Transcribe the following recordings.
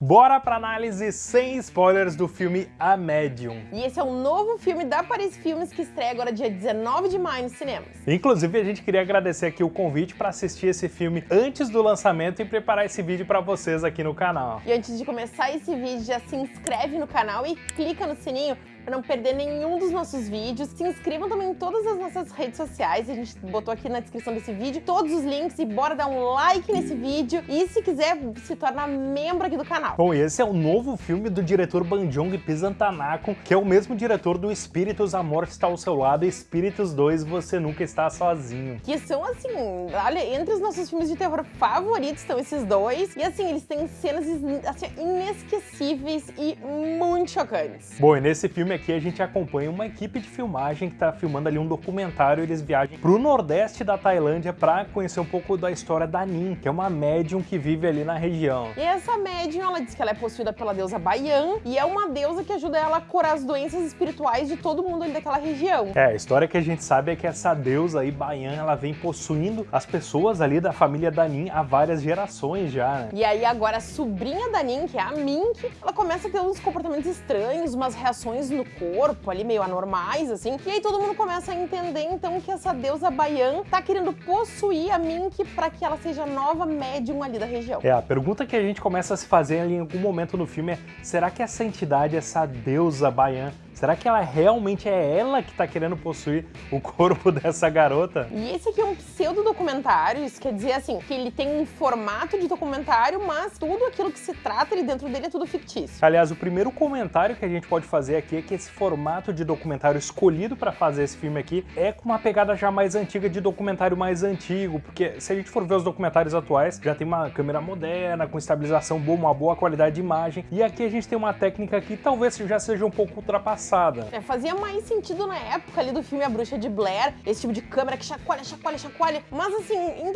Bora pra análise sem spoilers do filme A Medium. E esse é um novo filme da Paris Filmes que estreia agora dia 19 de maio nos cinemas. Inclusive, a gente queria agradecer aqui o convite para assistir esse filme antes do lançamento e preparar esse vídeo para vocês aqui no canal. E antes de começar esse vídeo, já se inscreve no canal e clica no sininho para não perder nenhum dos nossos vídeos. Se inscrevam também em todas as nossas redes sociais, a gente botou aqui na descrição desse vídeo todos os links e bora dar um like nesse vídeo e se quiser se tornar membro aqui do canal. Bom, e esse é o novo filme do diretor Banjong Pisantanakon, que é o mesmo diretor do Espíritos, a Morte está ao seu lado Espíritos 2, Você Nunca Está Sozinho. Que são, assim, olha, entre os nossos filmes de terror favoritos estão esses dois. E, assim, eles têm cenas assim, inesquecíveis e muito chocantes. Bom, e nesse filme aqui a gente acompanha uma equipe de filmagem que está filmando ali um documentário. Eles viajam para o nordeste da Tailândia para conhecer um pouco da história da Nin, que é uma médium que vive ali na região. E essa médium, ela diz que ela é possuída pela deusa Bayan e é uma deusa que ajuda ela a curar as doenças espirituais de todo mundo ali daquela região. É, a história que a gente sabe é que essa deusa aí, Bayan, ela vem possuindo as pessoas ali da família da Nin há várias gerações já, né? E aí agora a sobrinha da Nin, que é a Mink, ela começa a ter uns comportamentos estranhos, umas reações no corpo ali meio anormais, assim. E aí todo mundo começa a entender, então, que essa deusa Bayan tá querendo possuir a Mink para que ela seja nova médium ali da região. É, a pergunta que a gente começa a se fazer ali em algum momento no filme é, será que essa entidade, essa deusa Bayan, Será que ela realmente é ela que tá querendo possuir o corpo dessa garota? E esse aqui é um pseudo-documentário, isso quer dizer assim, que ele tem um formato de documentário, mas tudo aquilo que se trata ali dentro dele é tudo fictício. Aliás, o primeiro comentário que a gente pode fazer aqui é que esse formato de documentário escolhido para fazer esse filme aqui é com uma pegada já mais antiga de documentário mais antigo, porque se a gente for ver os documentários atuais, já tem uma câmera moderna, com estabilização boa, uma boa qualidade de imagem, e aqui a gente tem uma técnica que talvez já seja um pouco ultrapassada É, fazia mais sentido na época ali do filme A Bruxa de Blair, esse tipo de câmera que chacoalha, chacoalha, chacoalha. Mas assim, em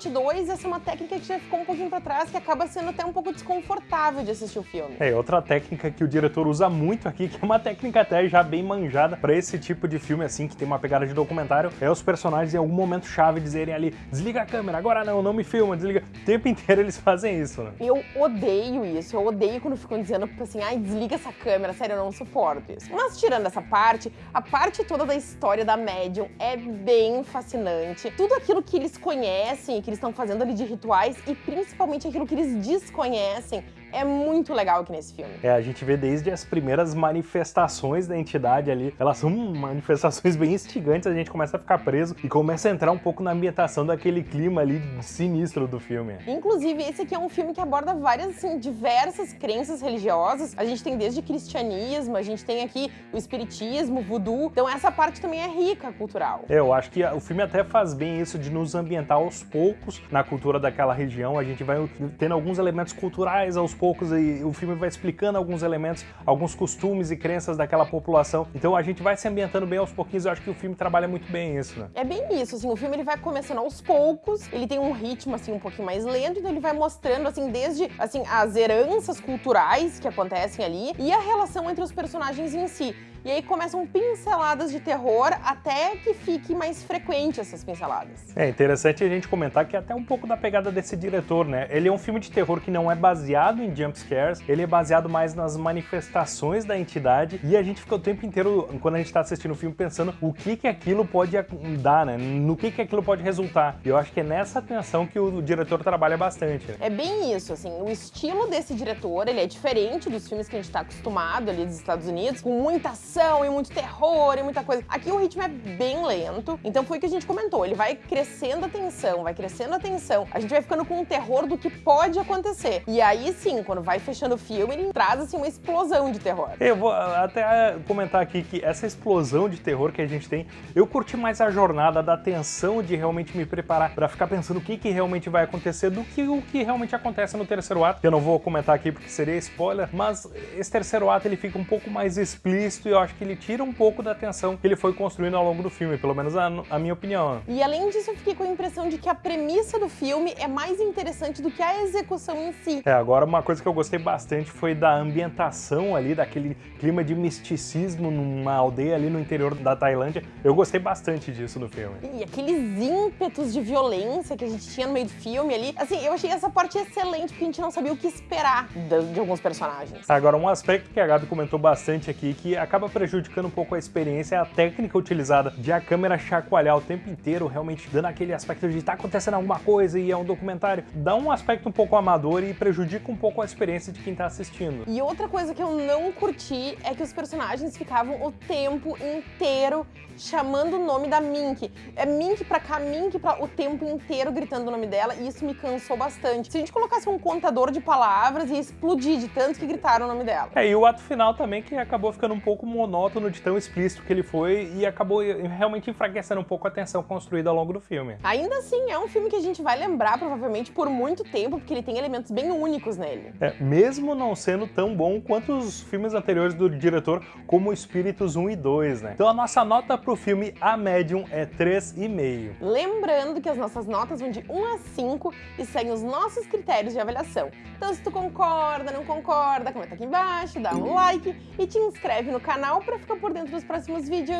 2022, essa é uma técnica que já ficou um pouquinho pra trás, que acaba sendo até um pouco desconfortável de assistir o filme. É, outra técnica que o diretor usa muito aqui, que é uma técnica até já bem manjada pra esse tipo de filme assim, que tem uma pegada de documentário, é os personagens em algum momento chave dizerem ali, desliga a câmera, agora não, não me filma, desliga. O tempo inteiro eles fazem isso, né? Eu odeio isso, eu odeio quando ficam dizendo assim, ai, desliga essa câmera, sério, eu não suporto isso. Mas tirando essa parte, a parte toda da história da Medium é bem fascinante. Tudo aquilo que eles conhecem e que eles estão fazendo ali de rituais e principalmente aquilo que eles desconhecem é muito legal aqui nesse filme. É, a gente vê desde as primeiras manifestações da entidade ali, elas são manifestações bem instigantes, a gente começa a ficar preso e começa a entrar um pouco na ambientação daquele clima ali sinistro do filme. Inclusive, esse aqui é um filme que aborda várias, assim, diversas crenças religiosas. A gente tem desde cristianismo, a gente tem aqui o espiritismo, o voodoo. Então essa parte também é rica cultural. É, eu acho que o filme até faz bem isso de nos ambientar aos poucos na cultura daquela região. A gente vai tendo alguns elementos culturais aos poucos e o filme vai explicando alguns elementos, alguns costumes e crenças daquela população. Então a gente vai se ambientando bem aos pouquinhos. Eu acho que o filme trabalha muito bem isso, né? É bem isso, assim, o filme ele vai começando aos poucos, ele tem um ritmo assim um pouquinho mais lento, então ele vai mostrando assim desde assim as heranças culturais que acontecem ali e a relação entre os personagens em si. E aí começam pinceladas de terror até que fique mais frequente essas pinceladas. É interessante a gente comentar que é até um pouco da pegada desse diretor, né? Ele é um filme de terror que não é baseado em jumpscares, ele é baseado mais nas manifestações da entidade e a gente fica o tempo inteiro, quando a gente tá assistindo o filme, pensando o que que aquilo pode dar, né? No que que aquilo pode resultar. E eu acho que é nessa atenção que o diretor trabalha bastante. Né? É bem isso, assim, o estilo desse diretor, ele é diferente dos filmes que a gente tá acostumado ali dos Estados Unidos, com muita ação e muito terror e muita coisa. Aqui o ritmo é bem lento, então foi o que a gente comentou, ele vai crescendo a tensão, vai crescendo a tensão, a gente vai ficando com um terror do que pode acontecer. E aí sim, quando vai fechando o filme, ele traz assim uma explosão de terror. Eu vou até comentar aqui que essa explosão de terror que a gente tem, eu curti mais a jornada da tensão de realmente me preparar para ficar pensando o que, que realmente vai acontecer do que o que realmente acontece no terceiro ato. Eu não vou comentar aqui porque seria spoiler, mas esse terceiro ato ele fica um pouco mais explícito e eu acho que ele tira um pouco da atenção que ele foi construindo ao longo do filme, pelo menos a, a minha opinião. E além disso, eu fiquei com a impressão de que a premissa do filme é mais interessante do que a execução em si. É, agora uma coisa que eu gostei bastante foi da ambientação ali, daquele clima de misticismo numa aldeia ali no interior da Tailândia. Eu gostei bastante disso no filme. E aqueles ímpetos de violência que a gente tinha no meio do filme ali, assim, eu achei essa parte excelente porque a gente não sabia o que esperar de, de alguns personagens. Agora, um aspecto que a Gabi comentou bastante aqui, que acaba prejudicando um pouco a experiência, é a técnica utilizada de a câmera chacoalhar o tempo inteiro, realmente dando aquele aspecto de tá acontecendo alguma coisa e é um documentário. Dá um aspecto um pouco amador e prejudica um pouco a experiência de quem tá assistindo. E outra coisa que eu não curti é que os personagens ficavam o tempo inteiro chamando o nome da Mink. É Mink pra cá, Mink pra o tempo inteiro gritando o nome dela e isso me cansou bastante. Se a gente colocasse um contador de palavras, ia explodir de tanto que gritaram o nome dela. É, e o ato final também que acabou ficando um pouco monótono de tão explícito que ele foi e acabou realmente enfraquecendo um pouco a tensão construída ao longo do filme. Ainda assim, é um filme que a gente vai lembrar provavelmente por muito tempo, porque ele tem elementos bem únicos nele. É, mesmo não sendo tão bom quanto os filmes anteriores do diretor, como Espíritos 1 e 2, né? Então a nossa nota pro filme A Medium é 3,5. Lembrando que as nossas notas vão de 1 a 5 e seguem os nossos critérios de avaliação. Então se tu concorda, não concorda, comenta aqui embaixo, dá um like e te inscreve no canal para ficar por dentro dos próximos vídeos.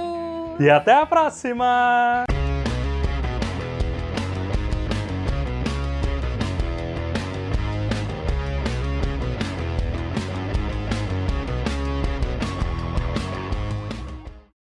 E até a próxima!